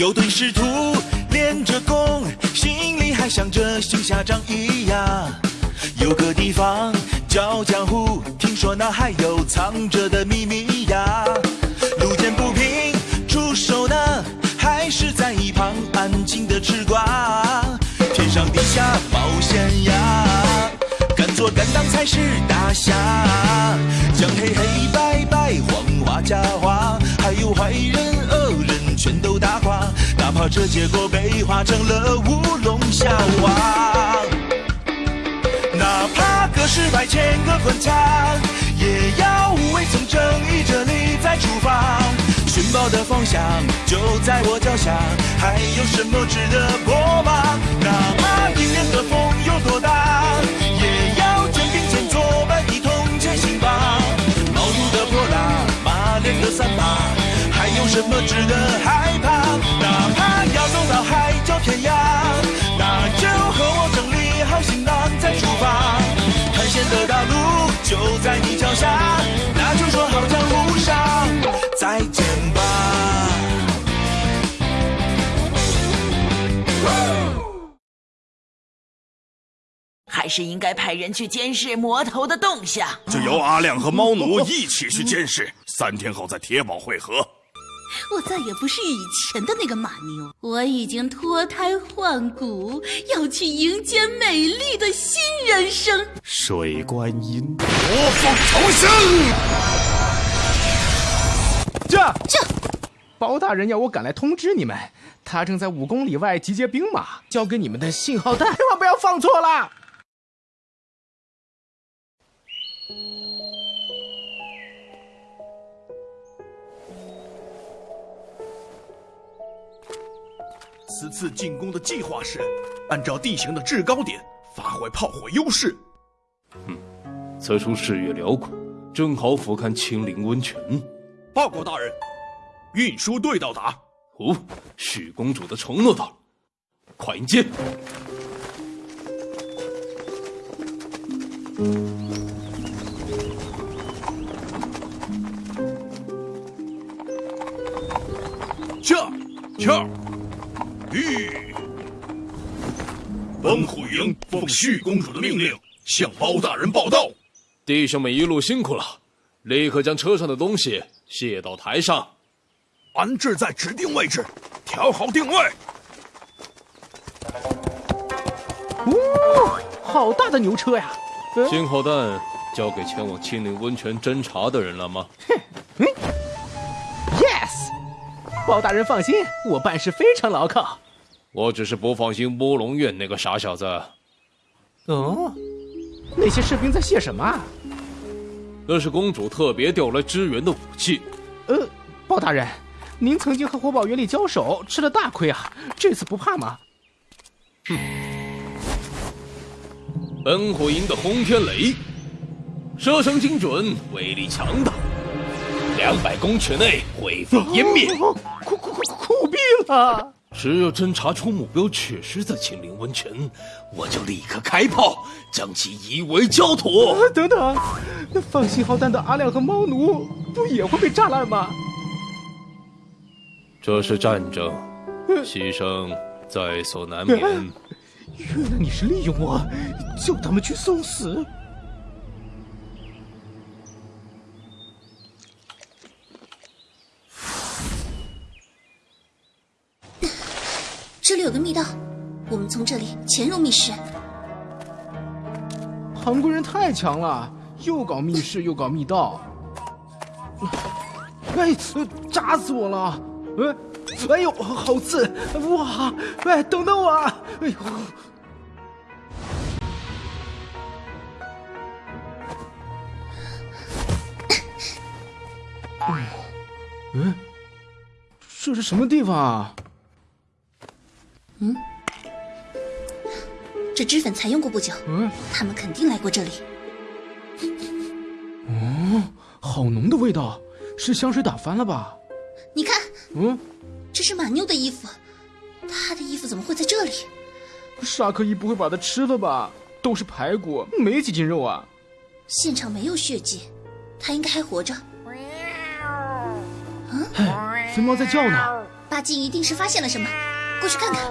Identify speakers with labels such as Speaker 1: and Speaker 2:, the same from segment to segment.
Speaker 1: 有对师徒练着功，心里还想着行侠仗义呀。有个地方叫江湖，听说那还有藏着的秘密呀。路见不平出手呢，还是在一旁安静的吃瓜。天上地下冒险呀，敢做敢当才是大侠。讲黑黑白白黄花假花，还有坏人，哪怕这结果被画成了乌龙笑话。哪怕隔世百千个滚烫，也要无畏从正义这里再出发。寻宝的方向就在我脚下，还有什么值得破吗？哪怕迎面的风有多大，也要肩并肩作伴一同前行吧。毛肚的泼辣，马脸的三八，还有什么值得害怕？哪怕要走到海角天涯，那就和我整理好行囊再出发。探险的道路就在你脚下，那就说好江湖上再见吧。
Speaker 2: 还是应该派人去监视魔头的动向。
Speaker 3: 就由阿亮和猫奴一起去监视，三天后在铁堡会合。
Speaker 4: 我再也不是以前的那个马妞，我已经脱胎换骨，要去迎接美丽的新人生。
Speaker 3: 水观音，魔凤重生。
Speaker 5: 这
Speaker 4: 这，
Speaker 5: 包大人要我赶来通知你们，他正在五公里外集结兵马，交给你们的信号弹，千万不要放错了。
Speaker 6: 此次进攻的计划是按照地形的制高点发挥炮火优势。
Speaker 7: 嗯此处视野辽阔，正好俯瞰青林温泉。
Speaker 6: 报告大人，运输队到达。
Speaker 7: 哦，许公主的承诺到了，快迎接。
Speaker 6: 驾，驾，吁！奔虎营奉旭公主的命令，向包大人报道。
Speaker 7: 弟兄们一路辛苦了，立刻将车上的东西卸到台上，
Speaker 6: 安置在指定位置，调好定位。
Speaker 5: 哦，好大的牛车呀！呃
Speaker 7: 信号弹交给前往青灵温泉侦查的人了吗？
Speaker 5: 哼，嗯 Yes，包大人放心，我办事非常牢靠。
Speaker 7: 我只是不放心乌龙院那个傻小子。
Speaker 5: 哦，那些士兵在谢什么啊？
Speaker 7: 那是公主特别调来支援的武器。
Speaker 5: 呃，包大人，您曾经和火宝原里交手，吃了大亏啊，这次不怕吗？
Speaker 7: 哼本火营的轰天雷，射程精准，威力强大，两百公尺内灰飞烟灭。
Speaker 5: 哦酷酷酷酷毙了！
Speaker 7: 只要侦查出目标确实在青灵温泉，我就立刻开炮，将其夷为焦土。
Speaker 5: 啊 等等，那放信号弹的阿亮和猫奴不也会被炸烂吗？
Speaker 7: 这是战争，牺牲在所难免。
Speaker 5: 原来你是利用我，叫他们去送死。
Speaker 4: 这里有个密道，我们从这里潜入密室。
Speaker 5: 韩国人太强了，又搞密室又搞密道。哎，呃扎死我了！哎，哎呦，好刺！哇，哎，等等我！哎呦，嗯，这是什么地方啊？
Speaker 4: 这脂粉才用过不久，
Speaker 5: 嗯，
Speaker 4: 他们肯定来过这里。
Speaker 5: 哦好浓的味道，是香水打翻了吧？
Speaker 4: 你看，
Speaker 5: 嗯，
Speaker 4: 这是马妞的衣服，她的衣服怎么会在这里？
Speaker 5: 沙克伊不会把它吃了吧？都是排骨，没几斤肉啊！
Speaker 4: 现场没有血迹，他应该还活着。
Speaker 5: 哎，肥猫在叫呢，
Speaker 8: 巴金一定是发现了什么，过去看看。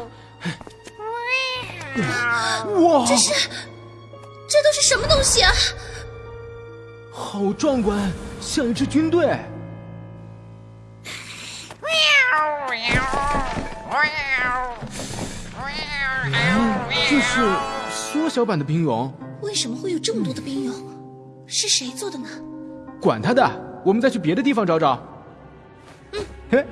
Speaker 5: 哇，
Speaker 8: 这是，这都是什么东西啊？
Speaker 5: 好壮观，像一支军队。这是缩小版的冰俑。
Speaker 8: 为什么会有这么多的冰俑？是谁做的呢？
Speaker 5: 管他的，我们再去别的地方找找。嗯，嘿。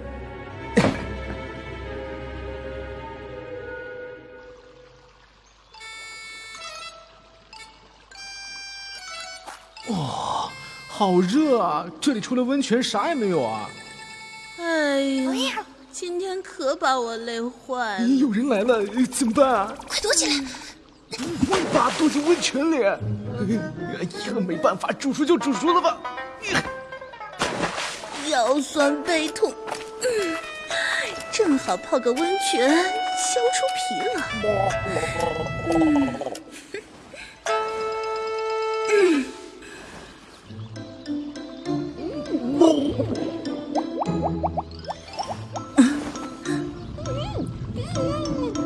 Speaker 5: 好热啊！这里除了温泉啥也没有啊。
Speaker 4: 哎呀，今天可把我累坏了。
Speaker 5: 有人来了，怎么办啊？
Speaker 8: 快躲起来！
Speaker 5: 不会吧躲进温泉里。哎呀没办法，煮熟就煮熟了吧。
Speaker 4: 腰酸背痛，嗯，正好泡个温泉消除疲劳。嗯，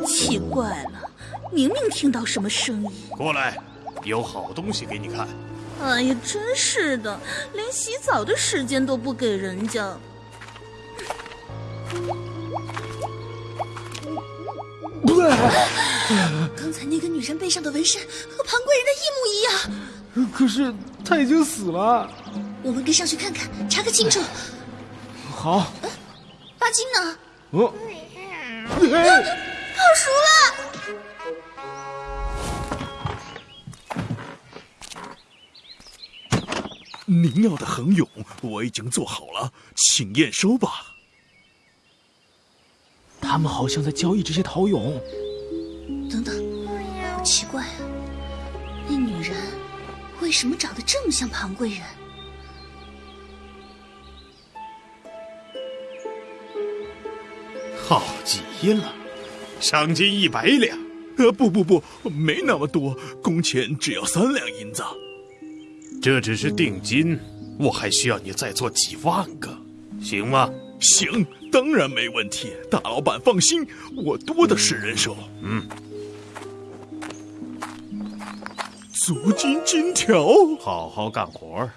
Speaker 4: 奇怪了，明明听到什么声音。
Speaker 3: 过来。有好东西给你看。
Speaker 4: 哎呀，真是的，连洗澡的时间都不给人家。
Speaker 8: 刚才那个女人背上的纹身和庞贵人的一模一
Speaker 5: 样。可是她已经死了。
Speaker 8: 我们跟上去看看，查个清楚。
Speaker 5: 好。
Speaker 8: 巴金呢？
Speaker 5: 哦。
Speaker 8: 泡熟了。
Speaker 6: 您要的恒俑我已经做好了，请验收吧。
Speaker 5: 他们好像在交易这些陶俑。
Speaker 8: 等等，好奇怪啊！那女人为什么长得这么像庞贵人？
Speaker 3: 好极了，赏金一百两。
Speaker 6: 呃，不不不，没那么多，工钱只要三两银子。
Speaker 3: 这只是定金，我还需要你再做几万个，行吗？
Speaker 6: 行，当然没问题。大老板放心，我多的是人手。
Speaker 3: 嗯，
Speaker 6: 足金金条，
Speaker 3: 好好干活，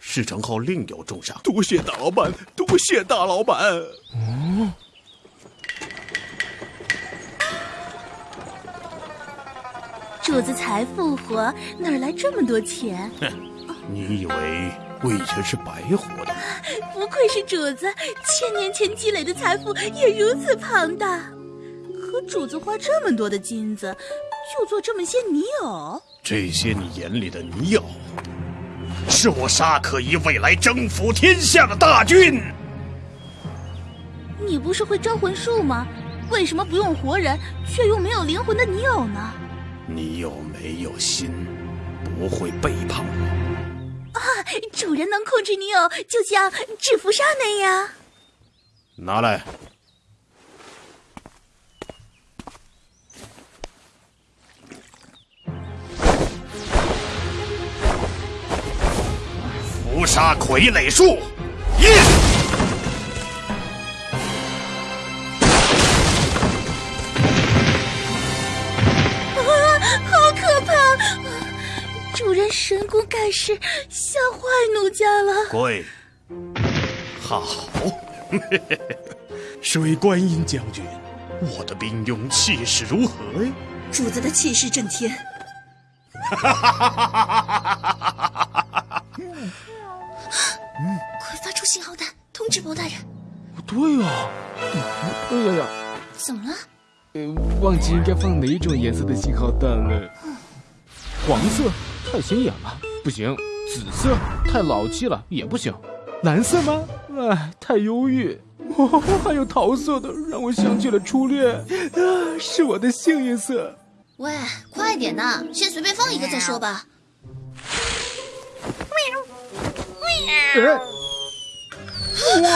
Speaker 3: 事成后另有重赏。
Speaker 6: 多谢大老板，多谢大老板。
Speaker 5: 哦，
Speaker 4: 主子才复活，哪来这么多钱？
Speaker 3: 哼。你以为我以前是白活的？
Speaker 4: 不愧是主子，千年前积累的财富也如此庞大。可主子花这么多的金子，就做这么些泥偶？
Speaker 3: 这些你眼里的泥偶，是我沙可伊未来征服天下的大军。
Speaker 4: 你不是会招魂术吗？为什么不用活人，却用没有灵魂的泥偶呢？
Speaker 3: 你有没有心，不会背叛我。
Speaker 4: 啊！主人能控制女友，就像制服上那样。
Speaker 3: 拿来。伏杀傀儡术，印。
Speaker 4: 主人神功盖世，吓坏奴家了。
Speaker 3: 跪，好，水观音将军，我的兵勇气势如何呀？
Speaker 8: 主子的气势震天。快发出信号弹，通知包大人。
Speaker 5: 对呀，哎呀呀，
Speaker 8: 怎么了？
Speaker 5: 呃，忘记应该放哪一种颜色的信号弹了。黄色。太显眼了，不行；紫色太老气了，也不行；蓝色吗？哎，太忧郁。哦，还有桃色的，让我想起了初恋，啊，是我的幸运色。
Speaker 8: 喂，快点呐，先随便放一个再说吧。
Speaker 6: 哇！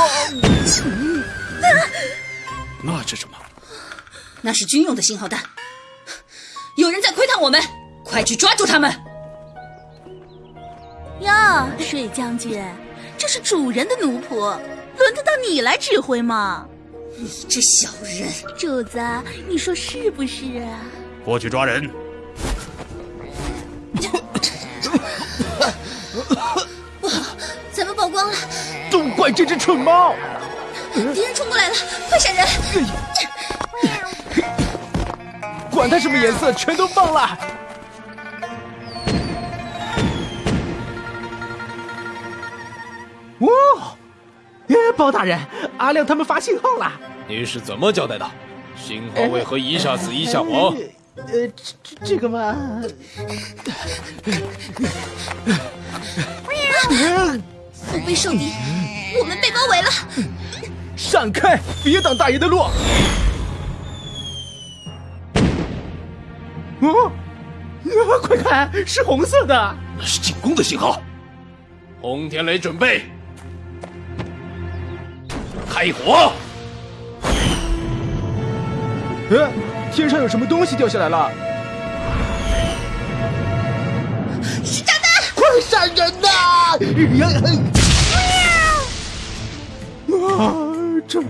Speaker 6: 那是什么？
Speaker 8: 那是军用的信号弹。有人在窥探我们，快去抓住他们！
Speaker 4: 哟，水将军，这是主人的奴仆，轮得到你来指挥吗？
Speaker 8: 你这小人！
Speaker 4: 主子，你说是不是啊？
Speaker 3: 过去抓人。
Speaker 8: 不好，咱们曝光了！
Speaker 5: 都怪这只蠢猫！
Speaker 8: 敌人冲过来了，快闪人！
Speaker 5: 管他什么颜色，全都放了！哇！耶，包大人，阿亮他们发信号了。
Speaker 7: 你是怎么交代的？信号为何一下子一下黄？
Speaker 5: 呃，这这这个嘛……
Speaker 8: 腹背受敌，我们被包围了！
Speaker 5: 闪开，别挡大爷的路！哦，快看，是红色的，
Speaker 7: 那是进攻的信号。轰天雷，准备开火！
Speaker 5: 呃，天上有什么东西掉下来了？
Speaker 8: 是炸弹！
Speaker 5: 快闪人呐！啊，这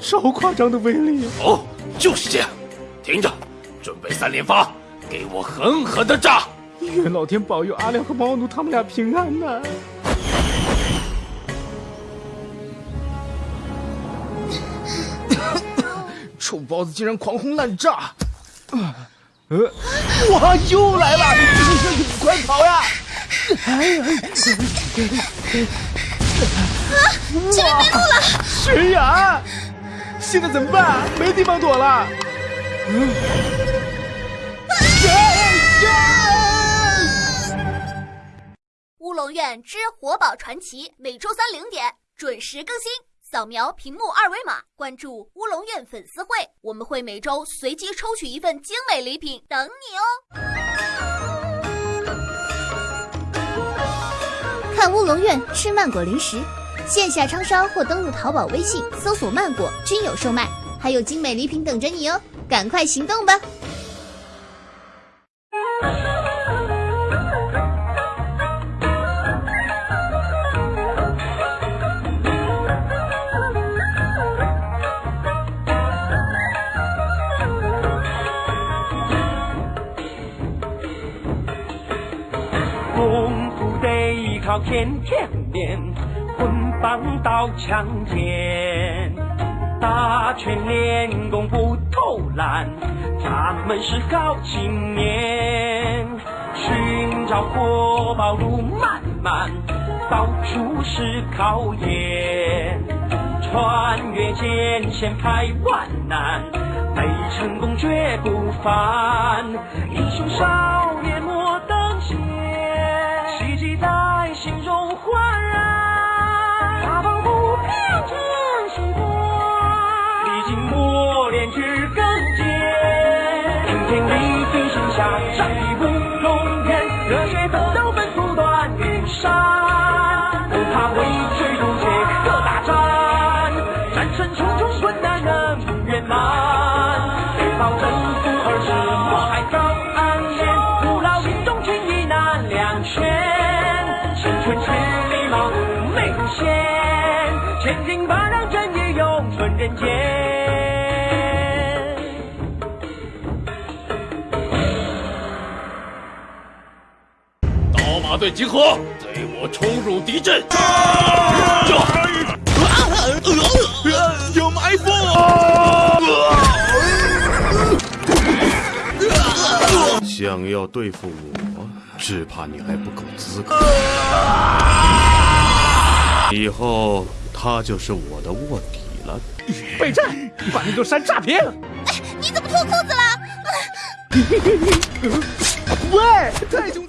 Speaker 5: 超夸张的威力！
Speaker 7: 哦，就是这样。听着，准备三连发，给我狠狠的炸！
Speaker 5: 愿老天保佑阿亮和毛奴他们俩平安呐！臭包子竟然狂轰滥炸！啊呃，哇，又来了！快跑呀！
Speaker 8: 啊，前面没路了！
Speaker 5: 悬崖！现在怎么办？没地方躲了！
Speaker 9: 乌龙院之活宝传奇每周三零点准时更新，扫描屏幕二维码关注乌龙院粉丝会，我们会每周随机抽取一份精美礼品等你哦。
Speaker 10: 看乌龙院吃曼果零食，线下超商或登录淘宝、微信搜索“曼果”均有售卖，还有精美礼品等着你哦！赶快行动吧！
Speaker 11: 天天练，棍棒刀枪剑，打拳练功不偷懒，咱们是好青年。寻找活宝路漫漫，到处是考验，穿越艰险排万难，为成功绝不凡。英雄少
Speaker 7: 刀马队集合，随我冲入敌阵！
Speaker 1: 有埋伏！
Speaker 3: 想要对付我，只怕你还不够资格。以后他就是我的卧底了。
Speaker 5: 备战，把那座山炸平！
Speaker 8: 哎你怎么脱裤子了？
Speaker 5: 喂，太兄。